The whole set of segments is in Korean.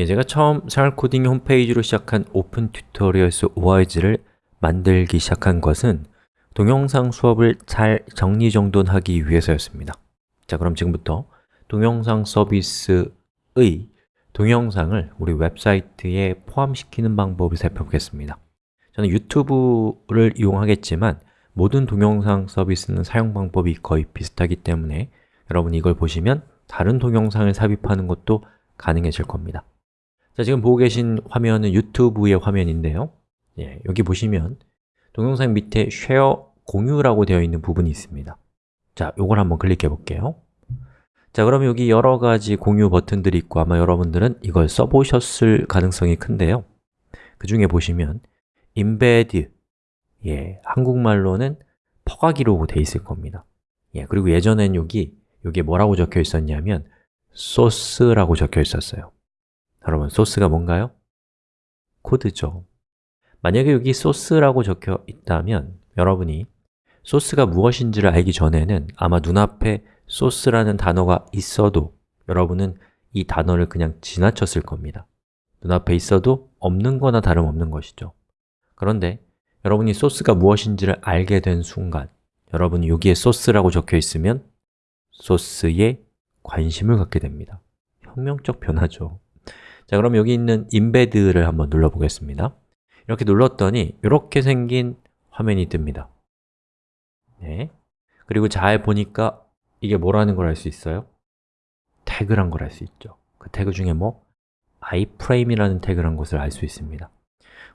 예, 제가 처음 생활 코딩 홈페이지로 시작한 Open Tutorials ORG를 만들기 시작한 것은 동영상 수업을 잘 정리정돈하기 위해서였습니다. 자, 그럼 지금부터 동영상 서비스의 동영상을 우리 웹사이트에 포함시키는 방법을 살펴보겠습니다. 저는 유튜브를 이용하겠지만 모든 동영상 서비스는 사용 방법이 거의 비슷하기 때문에 여러분이 이걸 보시면 다른 동영상을 삽입하는 것도 가능해질 겁니다 자, 지금 보고 계신 화면은 유튜브의 화면인데요. 예, 여기 보시면 동영상 밑에 쉐어 공유라고 되어 있는 부분이 있습니다. 자, 이걸 한번 클릭해 볼게요. 자, 그럼 여기 여러 가지 공유 버튼들이 있고 아마 여러분들은 이걸 써보셨을 가능성이 큰데요. 그 중에 보시면 embed, 예, 한국말로는 퍼가기로 되어 있을 겁니다. 예, 그리고 예전엔 여기, 여기에 뭐라고 적혀 있었냐면 소스라고 적혀 있었어요 여러분, 소스가 뭔가요? 코드죠. 만약에 여기 소스라고 적혀 있다면 여러분이 소스가 무엇인지를 알기 전에는 아마 눈앞에 소스라는 단어가 있어도 여러분은 이 단어를 그냥 지나쳤을 겁니다. 눈앞에 있어도 없는 거나 다름없는 것이죠. 그런데 여러분이 소스가 무엇인지를 알게 된 순간 여러분이 여기에 소스라고 적혀 있으면 소스에 관심을 갖게 됩니다. 혁명적 변화죠 자, 그럼 여기 있는 embed를 한번 눌러보겠습니다 이렇게 눌렀더니 이렇게 생긴 화면이 뜹니다 네. 그리고 잘 보니까 이게 뭐라는 걸 알 수 있어요? 태그란 걸 알 수 있죠 그 태그 중에 뭐? iframe이라는 태그란 것을 알 수 있습니다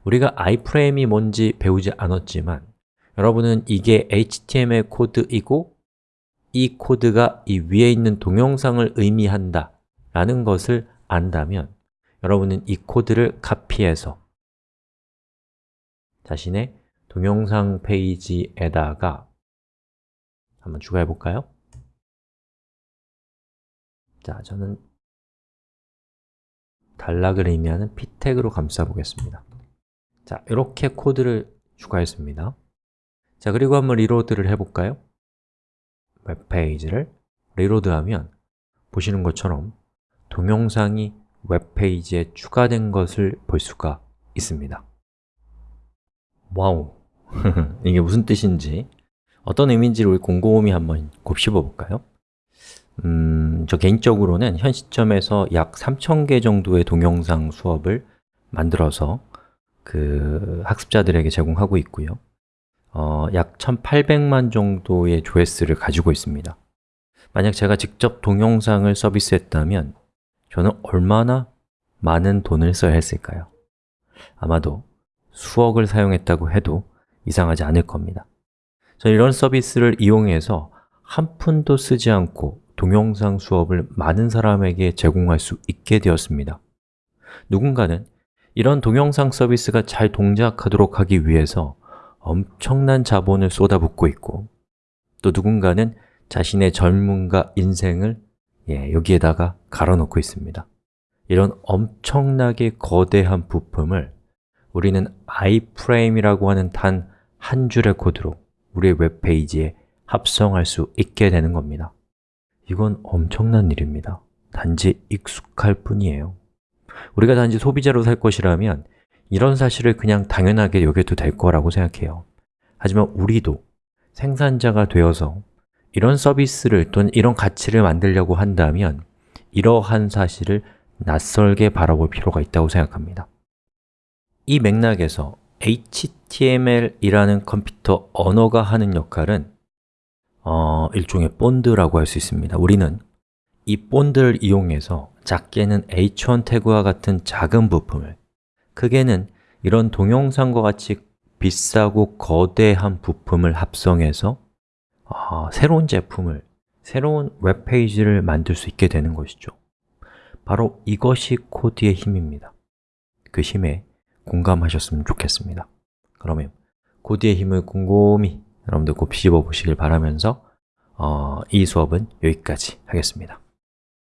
우리가 iframe이 뭔지 배우지 않았지만 여러분은 이게 HTML 코드이고 이 코드가 이 위에 있는 동영상을 의미한다 라는 것을 안다면 여러분은 이 코드를 카피해서 자신의 동영상 페이지에다가 한번 추가해 볼까요? 자, 저는 단락을 의미하는 p 태그로 감싸 보겠습니다 자, 이렇게 코드를 추가했습니다 자, 그리고 한번 reload를 해 볼까요? 웹페이지를 reload하면 보시는 것처럼 동영상이 웹페이지에 추가된 것을 볼 수가 있습니다 와우! 이게 무슨 뜻인지 어떤 의미인지를 곰곰이 한번 곱씹어 볼까요? 음, 저 개인적으로는 현 시점에서 약 3,000개 정도의 동영상 수업을 만들어서 그 학습자들에게 제공하고 있고요 어, 약 1,800만 정도의 조회수를 가지고 있습니다 만약 제가 직접 동영상을 서비스했다면 저는 얼마나 많은 돈을 써야 했을까요? 아마도 수억을 사용했다고 해도 이상하지 않을 겁니다 저는 이런 서비스를 이용해서 한 푼도 쓰지 않고 동영상 수업을 많은 사람에게 제공할 수 있게 되었습니다 누군가는 이런 동영상 서비스가 잘 동작하도록 하기 위해서 엄청난 자본을 쏟아붓고 있고 또 누군가는 자신의 젊음과 인생을 예, 여기에다가 갈아놓고 있습니다. 이런 엄청나게 거대한 부품을 우리는 iframe이라고 하는 단 한 줄의 코드로 우리의 웹페이지에 합성할 수 있게 되는 겁니다. 이건 엄청난 일입니다. 단지 익숙할 뿐이에요. 우리가 단지 소비자로 살 것이라면 이런 사실을 그냥 당연하게 여겨도 될 거라고 생각해요. 하지만 우리도 생산자가 되어서 이런 서비스를 또는 이런 가치를 만들려고 한다면 이러한 사실을 낯설게 바라볼 필요가 있다고 생각합니다. 이 맥락에서 HTML이라는 컴퓨터 언어가 하는 역할은 어, 일종의 본드라고 할 수 있습니다. 우리는 이 본드를 이용해서 작게는 h1 태그와 같은 작은 부품을 크게는 이런 동영상과 같이 비싸고 거대한 부품을 합성해서 어, 새로운 제품을, 새로운 웹페이지를 만들 수 있게 되는 것이죠. 바로 이것이 코드의 힘입니다. 그 힘에 공감하셨으면 좋겠습니다. 그러면 코드의 힘을 곰곰이 여러분들 곱 씹어 보시길 바라면서 어, 이 수업은 여기까지 하겠습니다